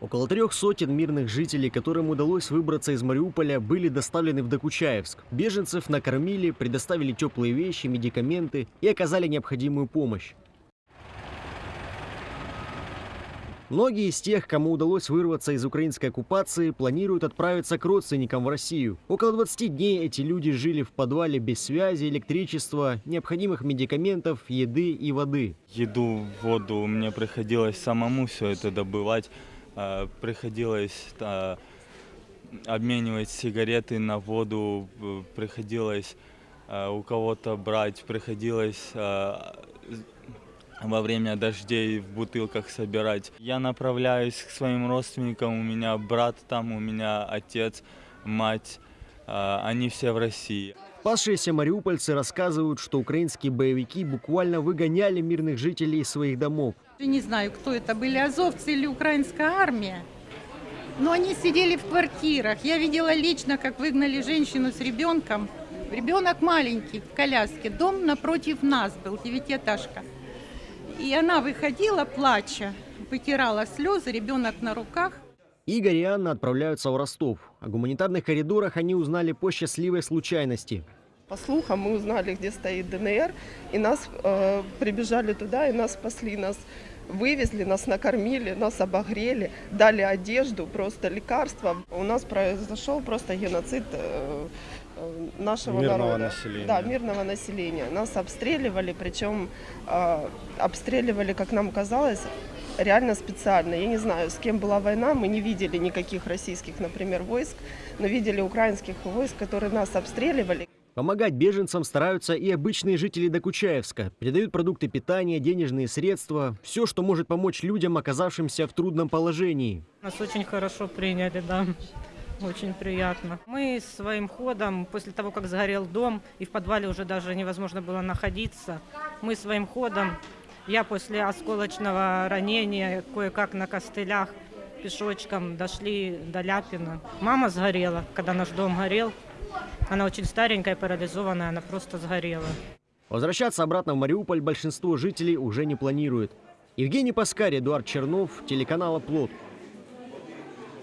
Около трех сотен мирных жителей, которым удалось выбраться из Мариуполя, были доставлены в Докучаевск. Беженцев накормили, предоставили теплые вещи, медикаменты и оказали необходимую помощь. Многие из тех, кому удалось вырваться из украинской оккупации, планируют отправиться к родственникам в Россию. Около 20 дней эти люди жили в подвале без связи, электричества, необходимых медикаментов, еды и воды. Еду, воду мне приходилось самому все это добывать. Э, Приходилось э, обменивать сигареты на воду, э, приходилось у кого-то брать, приходилось во время дождей в бутылках собирать. Я направляюсь к своим родственникам, у меня брат там, у меня отец, мать, они все в России. Пасшиеся мариупольцы рассказывают, что украинские боевики буквально выгоняли мирных жителей из своих домов. Я не знаю, кто это были, азовцы или украинская армия. Но они сидели в квартирах. Я видела лично, как выгнали женщину с ребенком. Ребенок маленький, в коляске. Дом напротив нас был, девятиэтажка. И она выходила, плача, вытирала слезы, ребенок на руках. Игорь и Анна отправляются в Ростов. О гуманитарных коридорах они узнали по счастливой случайности. По слухам мы узнали, где стоит ДНР, и нас э, прибежали туда, и нас спасли, нас вывезли, нас накормили, нас обогрели, дали одежду, просто лекарства. У нас произошел просто геноцид э, э, нашего Мирного народа. населения. Да, мирного населения. Нас обстреливали, причем э, обстреливали, как нам казалось, реально специально. Я не знаю, с кем была война, мы не видели никаких российских, например, войск, но видели украинских войск, которые нас обстреливали. Помогать беженцам стараются и обычные жители Докучаевска. Передают продукты питания, денежные средства. Все, что может помочь людям, оказавшимся в трудном положении. Нас очень хорошо приняли, да. Очень приятно. Мы своим ходом, после того, как сгорел дом, и в подвале уже даже невозможно было находиться, мы своим ходом, я после осколочного ранения, кое-как на костылях, пешочком дошли до Ляпина. Мама сгорела, когда наш дом горел. Она очень старенькая, парализованная, она просто сгорела. Возвращаться обратно в Мариуполь большинство жителей уже не планирует. Евгений Паскарь, Эдуард Чернов, телеканал «Оплот».